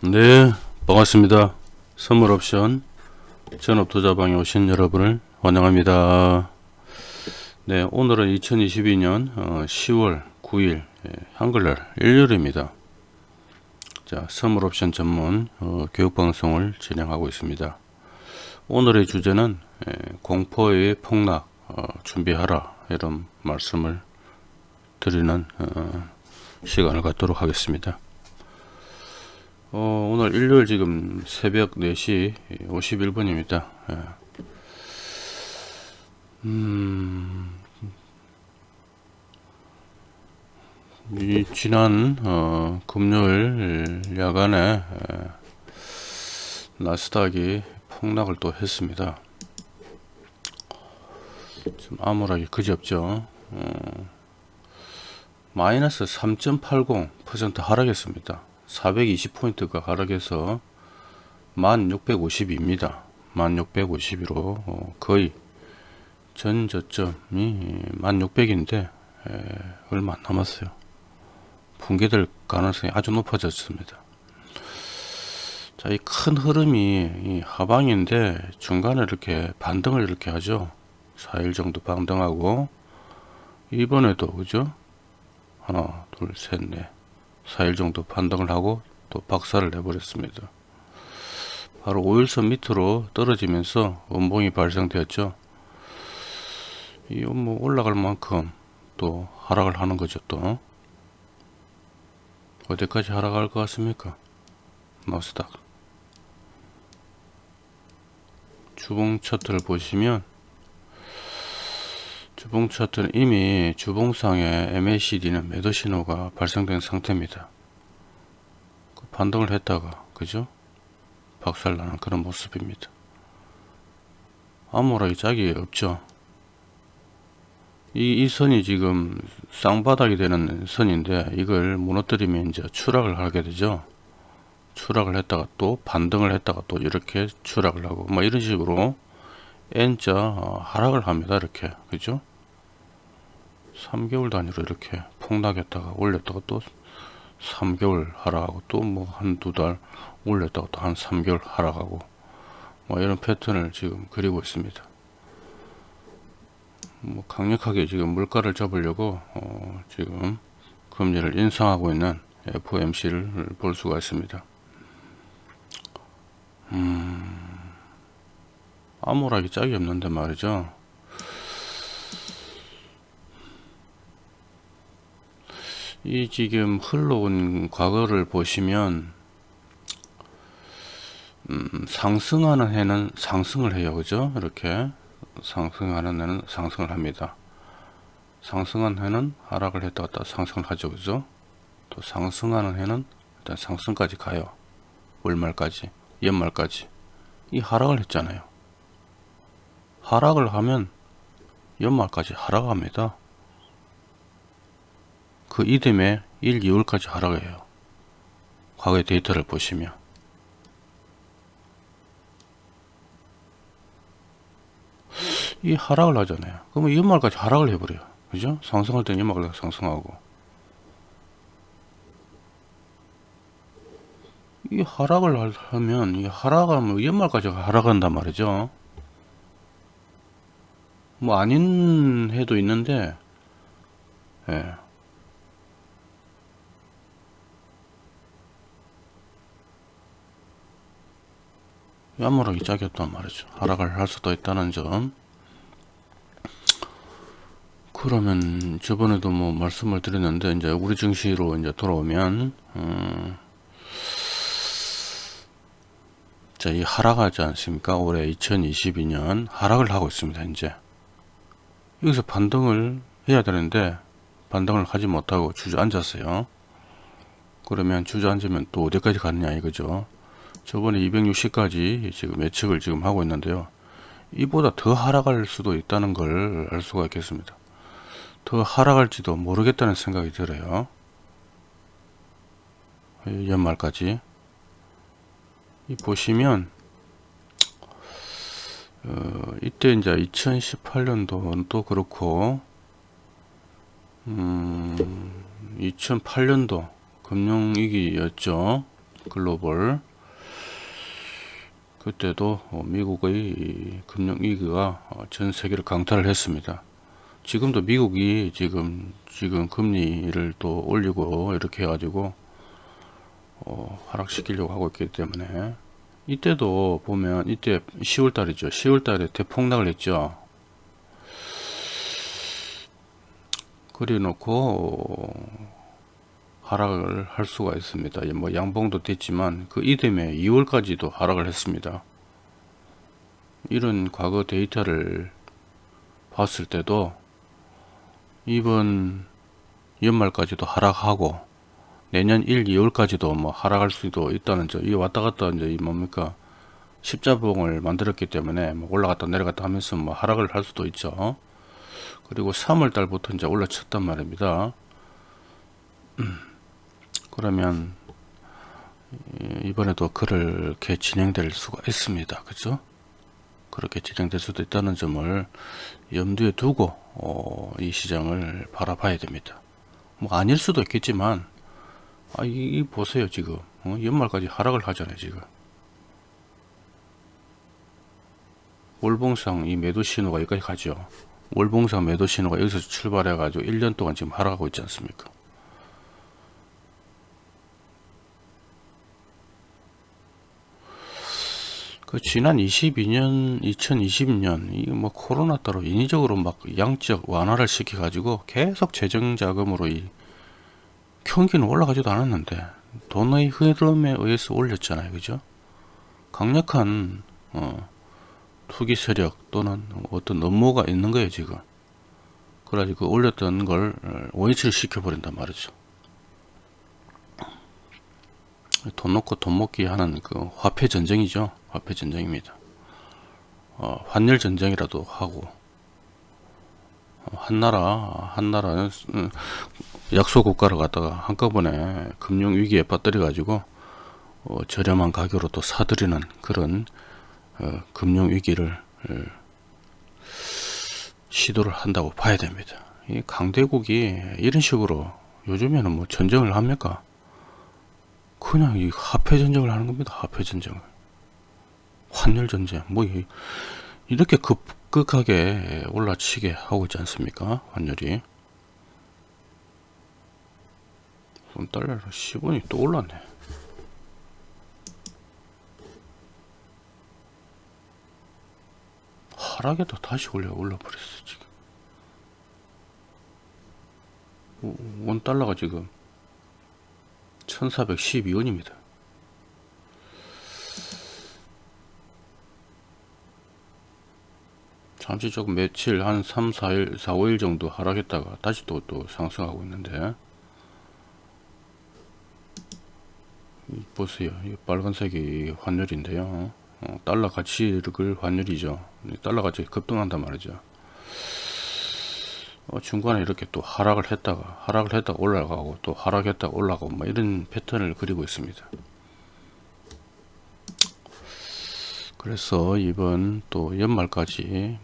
네 반갑습니다. 선물옵션. 전업투자방에 오신 여러분을 환영합니다. 네 오늘은 2022년 10월 9일 한글날 일요일입니다. 자 선물옵션 전문 어, 교육방송을 진행하고 있습니다. 오늘의 주제는 에, 공포의 폭락 어, 준비하라 이런 말씀을 드리는 어, 시간을 갖도록 하겠습니다 어, 오늘 일요일 지금 새벽 4시 51분입니다. 예. 음, 이 지난 어, 금요일 야간에 예, 나스닥이 폭락을 또 했습니다. 좀 암울하게 그지없죠. 어, 마이너스 3.80% 하락했습니다. 420포인트가 하락해서 1650입니다. 1650으로 어, 거의 전 저점이 1600인데 얼마 안 남았어요. 붕괴될 가능성이 아주 높아졌습니다. 자, 이 큰 흐름이 이 하방인데 중간에 이렇게 반등을 이렇게 하죠. 4일 정도 반등하고 이번에도 그죠? 하나, 둘, 셋, 넷. 4일 정도 판단을 하고 또 박살을 내버렸습니다. 바로 5일선 밑으로 떨어지면서 원봉이 발생되었죠. 이뭐 올라갈 만큼 또 하락을 하는 거죠 또 어디까지 하락할 것 같습니까? 나스닥 주봉 차트를 보시면 주봉 차트는 이미 주봉상에 MACD는 매도 신호가 발생된 상태입니다. 그 반등을 했다가 그죠? 박살나는 그런 모습입니다. 암호라기 짝이 없죠. 이, 이 선이 지금 쌍바닥이 되는 선인데 이걸 무너뜨리면 이제 추락을 하게 되죠. 추락을 했다가 또 반등을 했다가 또 이렇게 추락을 하고 뭐 이런 식으로 N자 어, 하락을 합니다. 이렇게 그죠? 3개월 단위로 이렇게 폭락했다가 올렸다가 또 3개월 하락하고 또 뭐 한 두 달 올렸다가 또 한 3개월 하락하고 뭐 이런 패턴을 지금 그리고 있습니다. 뭐 강력하게 지금 물가를 잡으려고 어 지금 금리를 인상하고 있는 FOMC를 볼 수가 있습니다. 음, 암울하기 짝이 없는데 말이죠. 이 지금 흘러온 과거를 보시면 음, 상승하는 해는 상승을 해요. 그죠? 이렇게 상승하는 해는 상승을 합니다. 상승한 해는 하락을 했다 갔다 상승을 하죠. 그죠? 또 상승하는 해는 일단 상승까지 가요. 월말까지 연말까지. 이 하락을 했잖아요. 하락을 하면 연말까지 하락합니다 그 이듬해 1, 2월까지 하락해요. 과거의 데이터를 보시면 이 하락을 하잖아요. 그러면 연말까지 하락을 해버려요. 그죠? 상승할 때는 연말까지 상승하고 이 하락을 하면 이 하락하면 연말까지 하락한단 말이죠. 뭐 아닌 해도 있는데 예. 야무하게 짜겼단 말이죠. 하락을 할 수도 있다는 점. 그러면 저번에도 뭐 말씀을 드렸는데 이제 우리 증시로 이제 돌아오면 음, 자, 이 하락하지 않습니까? 올해 2022년 하락을 하고 있습니다. 이제 여기서 반등을 해야 되는데 반등을 하지 못하고 주저앉았어요. 그러면 주저앉으면 또 어디까지 가느냐 이거죠. 저번에 260까지 지금 예측을 지금 하고 있는데요. 이보다 더 하락할 수도 있다는 걸 알 수가 있겠습니다. 더 하락할지도 모르겠다는 생각이 들어요. 연말까지. 이 보시면 어, 이때 이제 2018년도는 또 그렇고 음, 2008년도 금융위기였죠. 글로벌 그때도 어, 미국의 이 금융위기가 어, 전 세계를 강타를 했습니다. 지금도 미국이 지금 지금 금리를 또 올리고 이렇게 해가지고 어, 하락시키려고 하고 있기 때문에. 이때도 보면 이때 10월 달이죠. 10월 달에 대폭락을 했죠. 그래 놓고 하락을 할 수가 있습니다 뭐 양봉도 됐지만 그 이듬해 2월까지도 하락을 했습니다 이런 과거 데이터를 봤을 때도 이번 연말까지도 하락하고 내년 1, 2월까지도 뭐 하락할 수도 있다는 점, 이 왔다 갔다 이제 이 뭡니까 십자봉을 만들었기 때문에 뭐 올라갔다 내려갔다 하면서 뭐 하락을 할 수도 있죠. 그리고 3월 달부터 이제 올라쳤단 말입니다. 그러면 이번에도 그렇게 진행될 수가 있습니다. 그죠? 그렇게 진행될 수도 있다는 점을 염두에 두고 어, 이 시장을 바라봐야 됩니다. 뭐 아닐 수도 있겠지만 아, 이, 이 보세요, 지금. 어? 연말까지 하락을 하잖아요, 지금. 월봉상 이 매도 신호가 여기까지 가죠. 월봉상 매도 신호가 여기서 출발해 가지고 1년 동안 지금 하락하고 있지 않습니까? 그 지난 22년, 2020년 이 뭐 코로나 따로 인위적으로 막 양적 완화를 시켜 가지고 계속 재정 자금으로 이 경기는 올라가지도 않았는데 돈의 흐름에 의해서 올렸잖아요. 그죠? 강력한 어, 투기 세력 또는 어떤 업무가 있는 거예요 지금. 그래가지고 그 올렸던 걸 원위치를 시켜버린단 말이죠 돈 놓고 돈 먹기 하는 그 화폐 전쟁이죠 화폐 전쟁입니다 어, 환율 전쟁이라도 하고 어, 한나라 한나라는 음, 약소 국가를 갖다가 한꺼번에 금융 위기에 빠뜨려 가지고 어, 저렴한 가격으로 또 사들이는 그런 어, 금융 위기를 어, 시도를 한다고 봐야 됩니다. 이 강대국이 이런 식으로 요즘에는 뭐 전쟁을 합니까? 그냥 이 화폐 전쟁을 하는 겁니다. 화폐 전쟁을. 환율 전쟁. 뭐 이렇게 급격하게 올라치게 하고 있지 않습니까? 환율이. 달러로 10원이 또 올랐네 하락에도 다시 올려 올라버렸어 지금 원 달러가 지금 1412원입니다 잠시 조금 며칠 한 3, 4일, 4, 5일 정도 하락했다가 다시 또, 또 상승하고 있는데 보세요. 이 빨간색이 환율인데요. 어, 달러 가치를 환율이죠. 달러 가치 급등한단 말이죠. 어, 중간에 이렇게 또 하락을 했다가 하락을 했다가 올라가고 또 하락했다가 올라가고 뭐 이런 패턴을 그리고 있습니다. 그래서 이번 또 연말까지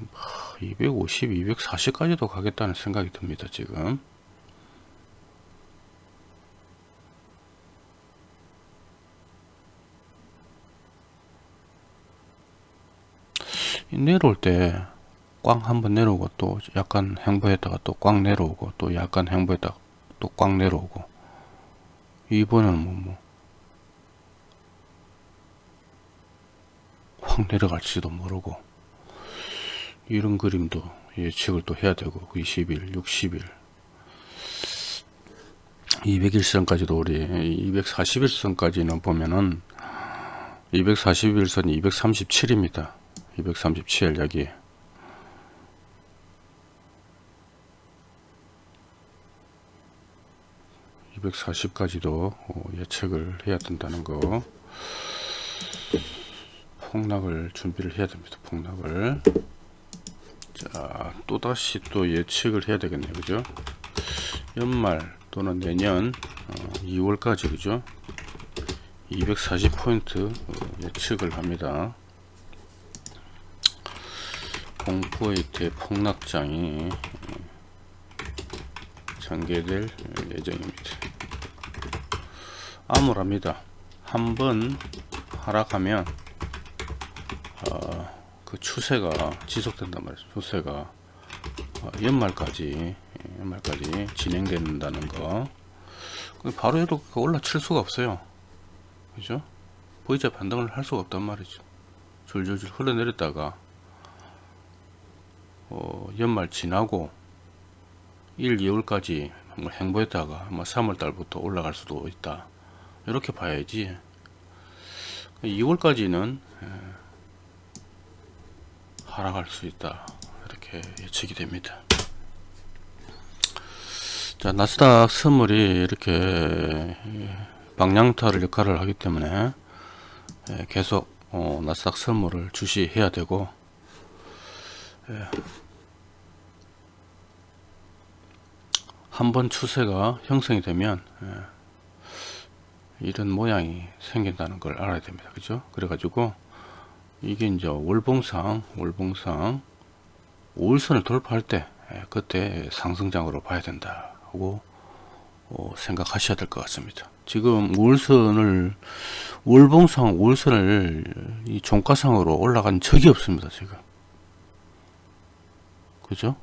250, 240까지도 가겠다는 생각이 듭니다. 지금. 내려올 때 꽝 한번 내려오고 또 약간 행보했다가 또 꽝 내려오고 또 약간 행보했다가 또 꽝 내려오고. 이번에는 뭐, 뭐, 확 내려갈지도 모르고. 이런 그림도 예측을 또 해야 되고 20일, 60일. 200일선까지도 우리 241선까지는 보면은 241선이 237입니다. 237 여기 240까지도 어, 예측을 해야 된다는 거. 폭락을 준비를 해야 됩니다 폭락을. 자 또다시 또 예측을 해야 되겠네요 그죠? 연말 또는 내년 2월까지 어, 그죠? 240포인트 어, 예측을 합니다. 공포의 대폭락장이 전개될 예정입니다. 암울합니다. 한번 하락하면 어, 그 추세가 지속된단 말이죠. 추세가 어, 연말까지 예, 연말까지 진행된다는 거. 바로 이렇게 올라칠 수가 없어요. 그죠? V자 반등을 할 수가 없단 말이죠. 줄줄줄 흘러내렸다가 어, 연말 지나고 1, 2월까지 뭐 행보했다가 아마 3월 달부터 올라갈 수도 있다. 이렇게 봐야지. 2월까지는 하락할 수 있다. 이렇게 예측이 됩니다. 자, 나스닥 선물이 이렇게 방향타를 역할을 하기 때문에 계속 어, 나스닥 선물을 주시해야 되고 한번 추세가 형성이 되면 이런 모양이 생긴다는 걸 알아야 됩니다. 그죠? 그래 가지고 이게 이제 월봉상, 월봉상 5일선을 돌파할 때 그때 상승장으로 봐야 된다고 어, 생각하셔야 될 것 같습니다. 지금 5일선을 월봉상 5일선을 이 종가상으로 올라간 적이 없습니다. 지금 그죠?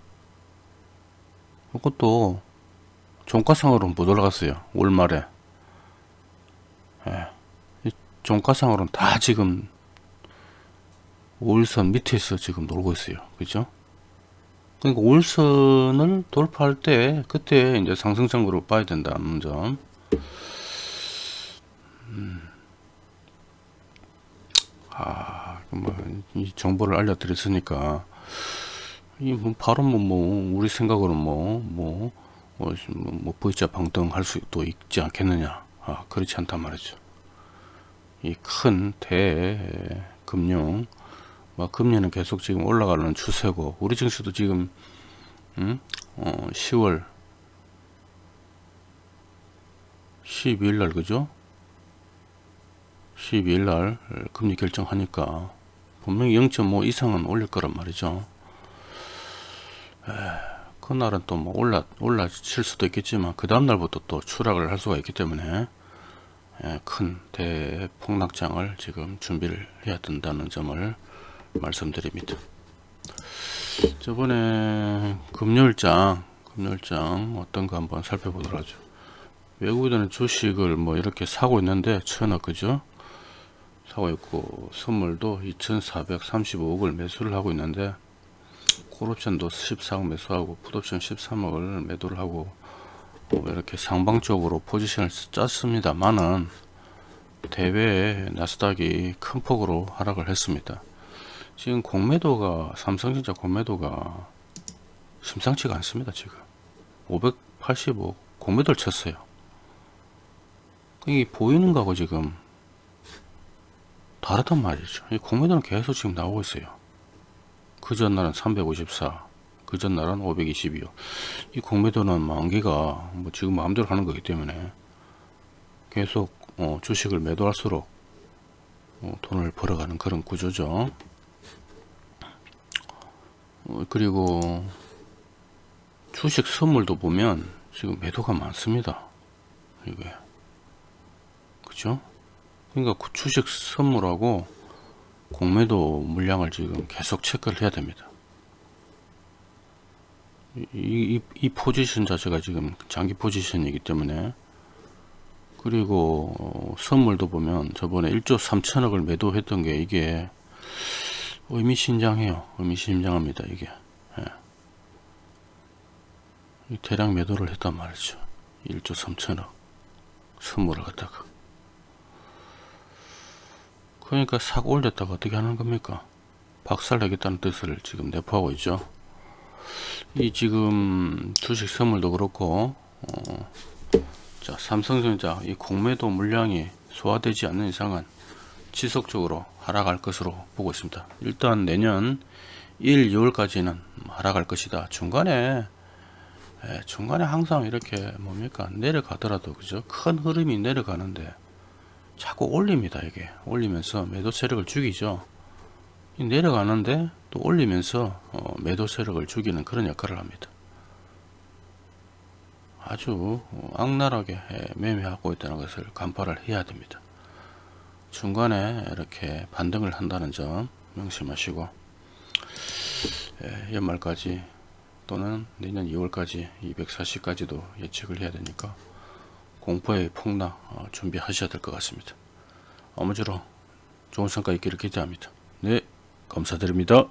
이것도 종가상으로는 못 올라갔어요. 월말에 예. 종가상으로는 다 지금 5일선 밑에서 지금 놀고 있어요. 그죠? 그러니까 5일선을 돌파할 때 그때 이제 상승장으로 봐야 된다는 점. 음. 아, 뭐 이 정보를 알려드렸으니까 이 뭐 바로 뭐, 뭐 우리 생각으로 뭐 뭐 뭐, 뭐, 뭐 V자 방등할 수도 있지 않겠느냐? 아, 그렇지 않단 말이죠. 이 큰 대금융 뭐 금리는 계속 지금 올라가는 추세고 우리 증시도 지금 음? 어, 10월 12일 날 그죠? 12일 날 금리 결정하니까 분명히 0.5 이상은 올릴 거란 말이죠. 에, 그날은 또 뭐 올라 올라칠 수도 있겠지만 그 다음 날부터 또 추락을 할 수가 있기 때문에 에, 큰 대폭락장을 지금 준비를 해야 된다는 점을 말씀드립니다. 저번에 금요일장 금요일장 어떤 거 한번 살펴보도록 하죠. 외국인은 주식을 뭐 이렇게 사고 있는데 천억 그죠? 사고 있고 선물도 2435억을 매수를 하고 있는데 콜옵션도 14억 매수하고 풋옵션 13억을 매도를 하고 뭐 이렇게 상방적으로 포지션을 짰습니다만은 대회 나스닥이 큰 폭으로 하락을 했습니다. 지금 공매도가 삼성전자 공매도가 심상치가 않습니다 지금. 585 공매도를 쳤어요. 이게 보이는 거하고 지금 다르단 말이죠. 이 공매도는 계속 지금 나오고 있어요. 그 전날은 354 그 전날은 522요 이 공매도는 만기가 뭐 지금 마음대로 하는 거기 때문에 계속 어, 주식을 매도할수록 어, 돈을 벌어가는 그런 구조죠 어, 그리고 주식 선물도 보면 지금 매도가 많습니다. 이게 그죠? 그러니까 그 주식 선물하고 공매도 물량을 지금 계속 체크를 해야 됩니다. 이, 이, 이 포지션 자체가 지금 장기 포지션이기 때문에 그리고 어, 선물도 보면 저번에 1조 3천억을 매도했던 게 이게 의미심장해요. 의미심장합니다. 이게 예. 대량 매도를 했단 말이죠. 1조 3천억 선물을 갖다가 그러니까 싹 올렸다가 어떻게 하는 겁니까? 박살내겠다는 뜻을 지금 내포하고 있죠. 이 지금 주식 선물도 그렇고 어, 자 삼성전자 이 공매도 물량이 소화되지 않는 이상은 지속적으로 하락할 것으로 보고 있습니다. 일단 내년 1, 2월까지는 하락할 것이다. 중간에 예, 중간에 항상 이렇게 뭡니까 내려가더라도 그죠 큰 흐름이 내려가는데 자꾸 올립니다 이게 올리면서 매도 세력을 죽이죠 내려가는데 또 올리면서 어, 매도 세력을 죽이는 그런 역할을 합니다 아주 어, 악랄하게 예, 매매하고 있다는 것을 간파를 해야 됩니다 중간에 이렇게 반등을 한다는 점 명심하시고 예, 연말까지 또는 내년 2월까지 240까지도 예측을 해야 되니까 공포의 폭락 어, 준비하셔야 될 것 같습니다. 아무쪼록 좋은 성과 있기를 기대합니다. 네 감사드립니다.